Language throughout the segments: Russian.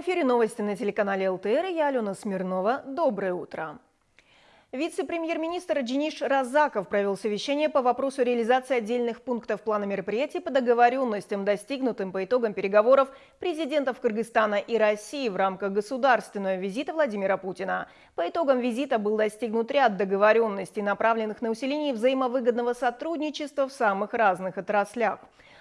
В эфире новости на телеканале ЛТР. Я Алена Смирнова. Доброе утро. Вице-премьер-министр Джиниш Разаков провел совещание по вопросу реализации отдельных пунктов плана мероприятий по договоренностям, достигнутым по итогам переговоров президентов Кыргызстана и России в рамках государственного визита Владимира Путина. По итогам визита был достигнут ряд договоренностей, направленных на усиление взаимовыгодного сотрудничества в самых разных отраслях.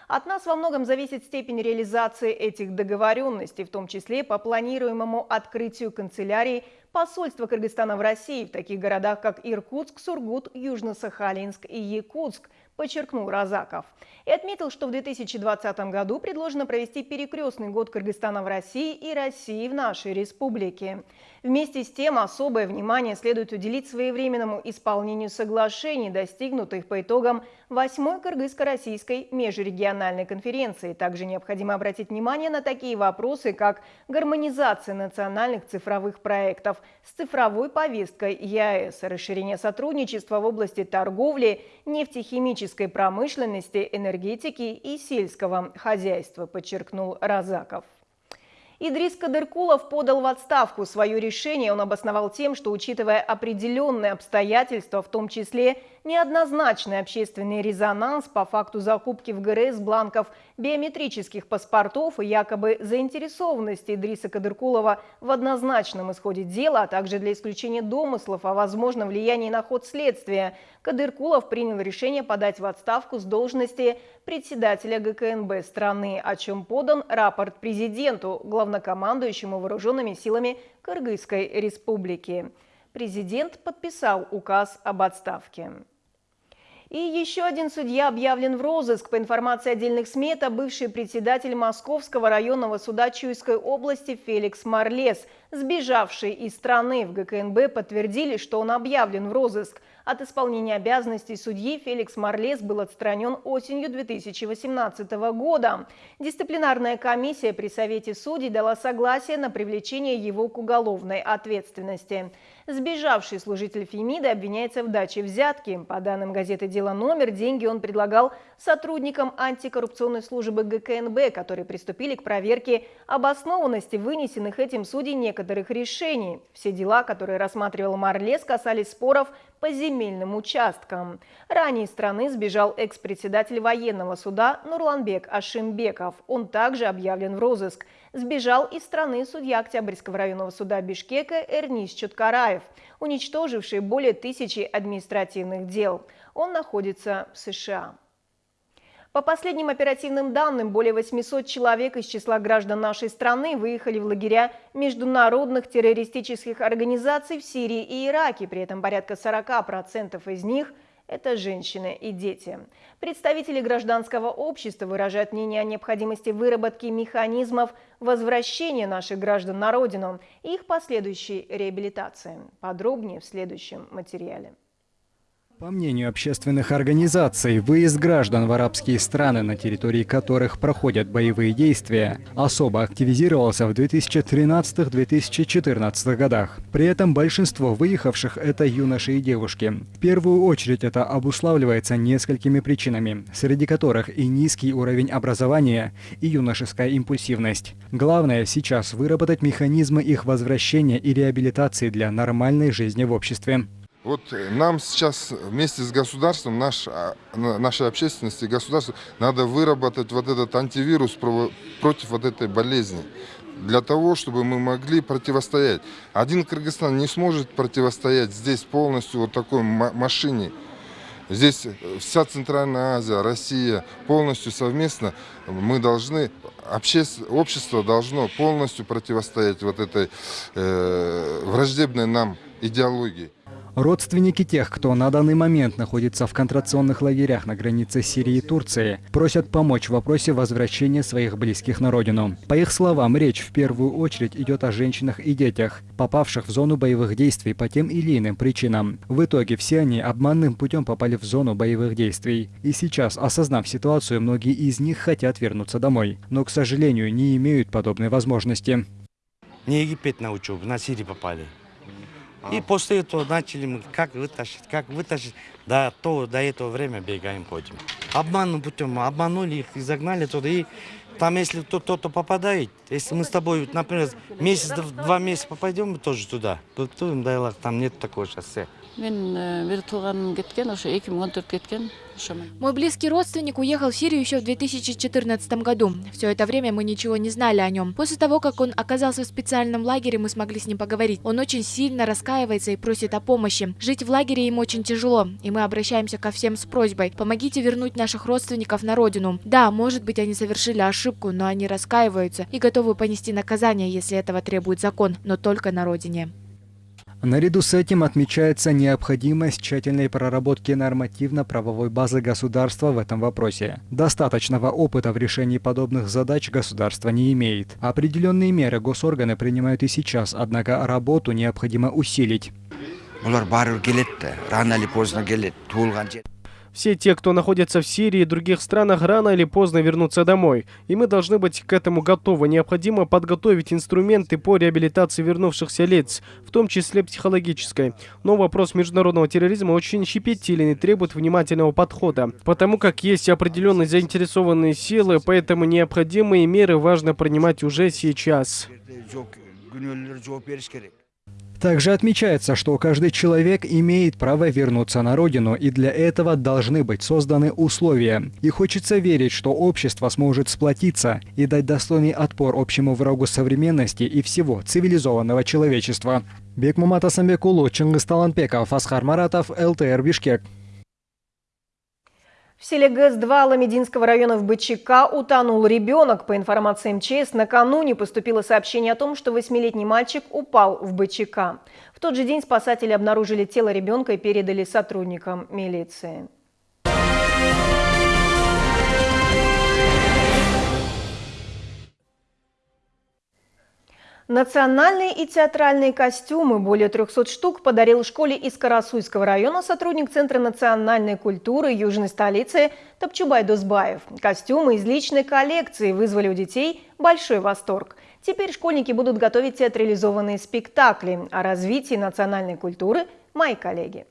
От нас во многом зависит степень реализации этих договоренностей, в том числе по планируемому открытию канцелярии посольства Кыргызстана в России в таких городах, как Иркутск, Сургут, Южно-Сахалинск и Якутск, подчеркнул Розаков. И отметил, что в 2020 году предложено провести перекрестный год Кыргызстана в России и России в нашей республике. Вместе с тем особое внимание следует уделить своевременному исполнению соглашений, достигнутых по итогам 8-й Кыргызско-Российской межрегиональной конференции. Также необходимо обратить внимание на такие вопросы, как гармонизация национальных цифровых проектов с цифровой повесткой ЕАЭС, расширение сотрудничества в области торговли, нефтехимической промышленности, энергетики и сельского хозяйства, подчеркнул Разаков. Идрис Кадыркулов подал в отставку. Свое решение он обосновал тем, что, учитывая определенные обстоятельства, в том числе неоднозначный общественный резонанс по факту закупки в ГРС бланков биометрических паспортов и якобы заинтересованности Идриса Кадыркулова в однозначном исходе дела, а также для исключения домыслов о возможном влиянии на ход следствия, Кадыркулов принял решение подать в отставку с должности председателя ГКНБ страны, о чем подан рапорт президенту, главнокомандующему вооруженными силами Кыргызской республики. Президент подписал указ об отставке. И еще один судья объявлен в розыск. По информации отдельных СМИ, это бывший председатель Московского районного суда Чуйской области Феликс Марлес, сбежавший из страны. В ГКНБ подтвердили, что он объявлен в розыск. От исполнения обязанностей судьи Феликс Марлес был отстранен осенью 2018 года. Дисциплинарная комиссия при Совете судей дала согласие на привлечение его к уголовной ответственности. Сбежавший служитель Фемида обвиняется в даче взятки. По данным газеты «Дело номер», деньги он предлагал сотрудникам антикоррупционной службы ГКНБ, которые приступили к проверке обоснованности вынесенных этим судей некоторых решений. Все дела, которые рассматривал Марлес, касались споров по земельным участкам. Ранее из страны сбежал экс-председатель военного суда Нурланбек Ашимбеков. Он также объявлен в розыск. Сбежал из страны судья Октябрьского районного суда Бишкека Эрнис Чуткараев, уничтоживший более тысячи административных дел. Он находится в США. По последним оперативным данным, более 800 человек из числа граждан нашей страны выехали в лагеря международных террористических организаций в Сирии и Ираке. При этом порядка 40% из них – это женщины и дети. Представители гражданского общества выражают мнение о необходимости выработки механизмов возвращения наших граждан на родину и их последующей реабилитации. Подробнее в следующем материале. По мнению общественных организаций, выезд граждан в арабские страны, на территории которых проходят боевые действия, особо активизировался в 2013-2014 годах. При этом большинство выехавших – это юноши и девушки. В первую очередь это обуславливается несколькими причинами, среди которых и низкий уровень образования, и юношеская импульсивность. Главное сейчас выработать механизмы их возвращения и реабилитации для нормальной жизни в обществе. Вот нам сейчас вместе с государством, наш, а, нашей общественности, государству, надо выработать вот этот антивирус против вот этой болезни. Для того, чтобы мы могли противостоять. Один Кыргызстан не сможет противостоять здесь полностью вот такой машине. Здесь вся Центральная Азия, Россия полностью совместно. Мы должны, общество должно полностью противостоять вот этой э, враждебной нам идеологии. Родственники тех, кто на данный момент находится в контрационных лагерях на границе Сирии и Турции, просят помочь в вопросе возвращения своих близких на родину. По их словам, речь в первую очередь идет о женщинах и детях, попавших в зону боевых действий по тем или иным причинам. В итоге все они обманным путем попали в зону боевых действий. И сейчас, осознав ситуацию, многие из них хотят вернуться домой, но, к сожалению, не имеют подобной возможности. Не Египет на учебу, на Сирию попали. И после этого начали мы как вытащить, как вытащить. Да, то до этого время бегаем, ходим. Обманным путем обманули их и загнали туда. И Там, если кто-то попадает, если мы с тобой, например, месяц, два месяца попадем, мы тоже туда. Там нет такого шоссе. Ошомун Мой близкий родственник уехал в Сирию еще в 2014 году. Все это время мы ничего не знали о нем. После того, как он оказался в специальном лагере, мы смогли с ним поговорить. Он очень сильно раскаивается и просит о помощи. Жить в лагере ему очень тяжело, и мы обращаемся ко всем с просьбой. Помогите вернуть наших родственников на родину. Да, может быть, они совершили ошибку, но они раскаиваются и готовы понести наказание, если этого требует закон, но только на родине. Наряду с этим отмечается необходимость тщательной проработки нормативно-правовой базы государства в этом вопросе. Достаточного опыта в решении подобных задач государство не имеет. Определенные меры госорганы принимают и сейчас, однако работу необходимо усилить. Все те, кто находится в Сирии и других странах, рано или поздно вернутся домой. И мы должны быть к этому готовы. Необходимо подготовить инструменты по реабилитации вернувшихся лиц, в том числе психологической. Но вопрос международного терроризма очень щепетилен и требует внимательного подхода. Потому как есть определенные заинтересованные силы, поэтому необходимые меры важно принимать уже сейчас. Также отмечается, что каждый человек имеет право вернуться на родину, и для этого должны быть созданы условия. И хочется верить, что общество сможет сплотиться и дать достойный отпор общему врагу современности и всего цивилизованного человечества. Бекмумат Асамбекулу, Чингис Таланпеков, Асхар Маратов, ЛТР Бишкек. В селе ГЭС-2 Ламединского района в БЧК утонул ребенок. По информации МЧС, накануне поступило сообщение о том, что восьмилетний мальчик упал в БЧК. В тот же день спасатели обнаружили тело ребенка и передали сотрудникам милиции. Национальные и театральные костюмы, более 300 штук, подарил школе из Карасуйского района сотрудник Центра национальной культуры южной столицы Топчубай Дозбаев. Костюмы из личной коллекции вызвали у детей большой восторг. Теперь школьники будут готовить театрализованные спектакли. О развитии национальной культуры – мои коллеги.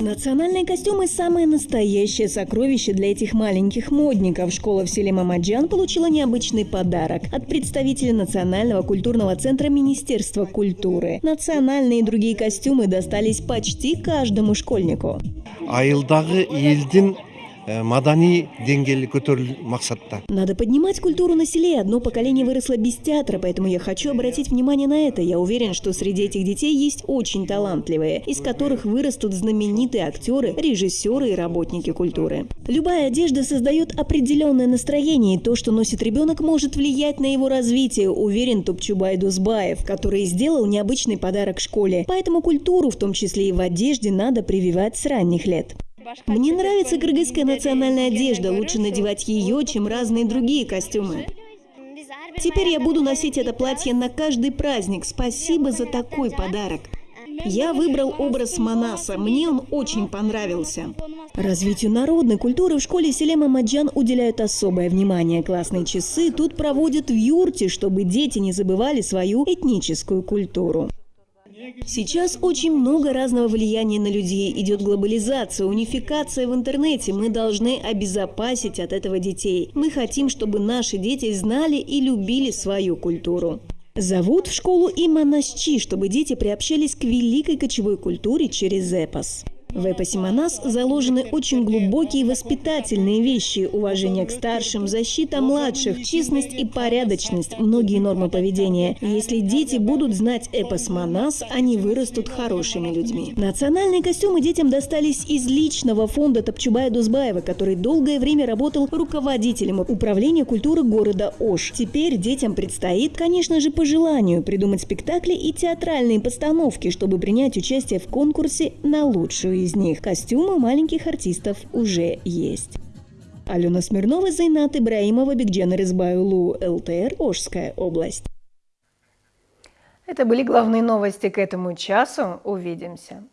Национальные костюмы – самое настоящее сокровище для этих маленьких модников. Школа в селе Мамаджан получила необычный подарок от представителя Национального культурного центра Министерства культуры. Национальные и другие костюмы достались почти каждому школьнику. айылдағы елдің мадани деңгейі көтерілу мақсатта. Надо поднимать культуру на селе. Одно поколение выросло без театра, поэтому я хочу обратить внимание на это. Я уверен, что среди этих детей есть очень талантливые, из которых вырастут знаменитые актеры, режиссеры и работники культуры. Любая одежда создает определенное настроение, и то, что носит ребенок, может влиять на его развитие, уверен Топчубай Дузбаев, который сделал необычный подарок школе. Поэтому культуру, в том числе и в одежде, надо прививать с ранних лет. Мне нравится кыргызская национальная одежда. Лучше надевать ее, чем разные другие костюмы. Теперь я буду носить это платье на каждый праздник. Спасибо за такой подарок. Я выбрал образ Манаса. Мне он очень понравился. Развитию народной культуры в школе Селема Маджан уделяют особое внимание. Классные часы тут проводят в юрте, чтобы дети не забывали свою этническую культуру. Сейчас очень много разного влияния на людей. Идет глобализация, унификация в интернете. Мы должны обезопасить от этого детей. Мы хотим, чтобы наши дети знали и любили свою культуру. Зовут в школу и Манасчи, чтобы дети приобщались к великой кочевой культуре через эпос. В эпосе Манас заложены очень глубокие воспитательные вещи – уважение к старшим, защита младших, честность и порядочность, многие нормы поведения. если дети будут знать эпос Манас, они вырастут хорошими людьми. Национальные костюмы детям достались из личного фонда Топчубая Дузбаева, который долгое время работал руководителем управления культуры города Ош. Теперь детям предстоит, конечно же, по желанию придумать спектакли и театральные постановки, чтобы принять участие в конкурсе на лучшую из них. Костюмы маленьких артистов уже есть. Алена Смирнова, Зайнат Ибраимова, Бигджан Резбайлу, ЛТР, Ожская область. Это были главные новости к этому часу. Увидимся.